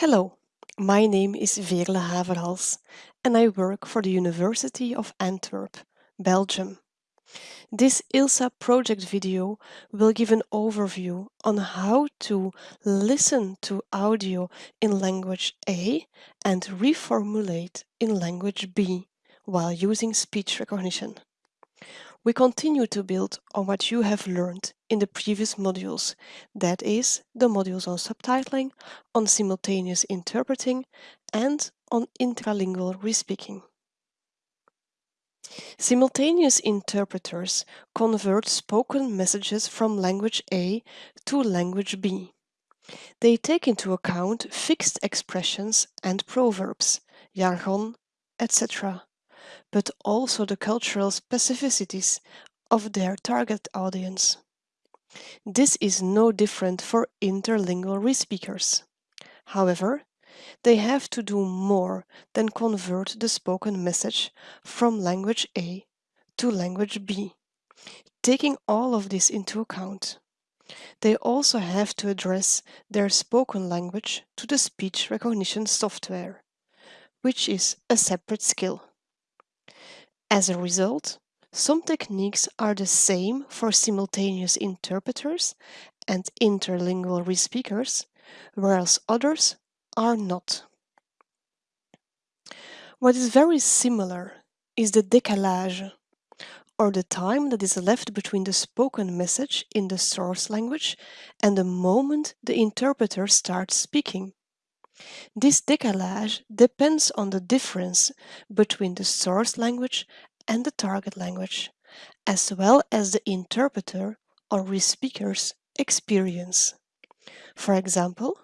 Hello, my name is Veerle Haverhals and I work for the University of Antwerp, Belgium. This ILSA project video will give an overview on how to listen to audio in language A and reformulate in language B while using speech recognition. We continue to build on what you have learned in the previous modules, that is, the modules on subtitling, on simultaneous interpreting, and on intralingual respeaking. Simultaneous interpreters convert spoken messages from language A to language B. They take into account fixed expressions and proverbs, jargon, etc but also the cultural specificities of their target audience. This is no different for interlingual respeakers. However, they have to do more than convert the spoken message from language A to language B, taking all of this into account. They also have to address their spoken language to the speech recognition software, which is a separate skill. As a result, some techniques are the same for simultaneous interpreters and interlingual respeakers, whereas others are not. What is very similar is the décalage, or the time that is left between the spoken message in the source language and the moment the interpreter starts speaking. This décalage depends on the difference between the source language and the target language, as well as the interpreter or respeaker's experience. For example,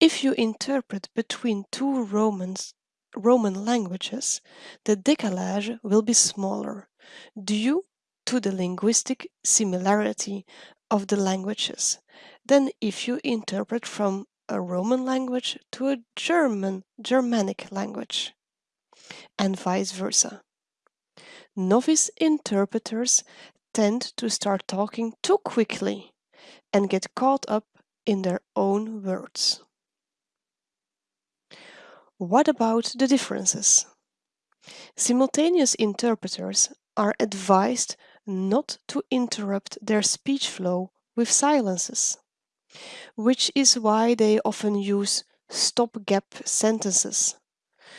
if you interpret between two Romans, Roman languages, the décalage will be smaller due to the linguistic similarity of the languages than if you interpret from a Roman language to a German Germanic language, and vice versa. Novice interpreters tend to start talking too quickly and get caught up in their own words. What about the differences? Simultaneous interpreters are advised not to interrupt their speech flow with silences which is why they often use stopgap sentences.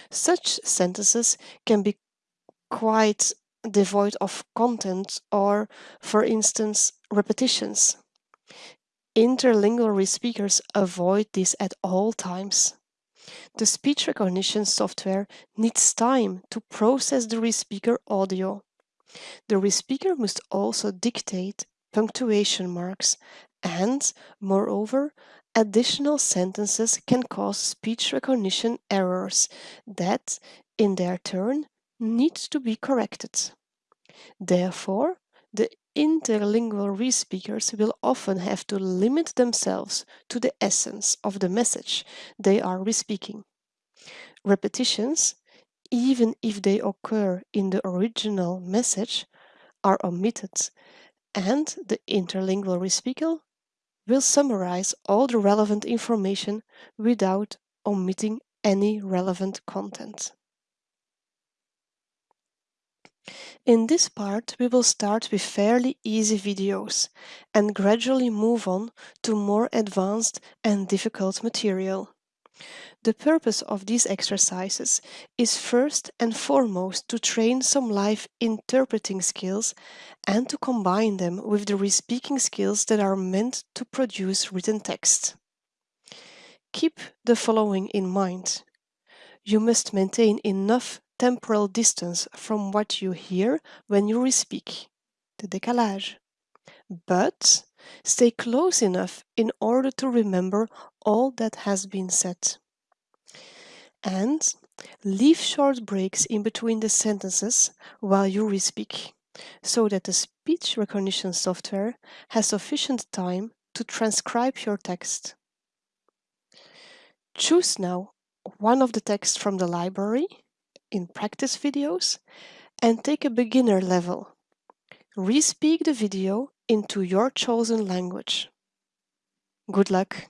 Such sentences can be quite devoid of content or, for instance, repetitions. Interlingual speakers avoid this at all times. The speech recognition software needs time to process the respeaker audio. The respeaker must also dictate punctuation marks and, moreover, additional sentences can cause speech recognition errors that, in their turn, need to be corrected. Therefore, the interlingual respeakers will often have to limit themselves to the essence of the message they are respeaking. Repetitions, even if they occur in the original message, are omitted and the interlingual respeaker will summarize all the relevant information without omitting any relevant content. In this part, we will start with fairly easy videos and gradually move on to more advanced and difficult material. The purpose of these exercises is first and foremost to train some live interpreting skills and to combine them with the respeaking skills that are meant to produce written text. Keep the following in mind. You must maintain enough temporal distance from what you hear when you respeak, the décalage. But stay close enough in order to remember all that has been said and leave short breaks in between the sentences while you respeak, so that the speech recognition software has sufficient time to transcribe your text. Choose now one of the texts from the library in practice videos and take a beginner level. Respeak the video into your chosen language. Good luck!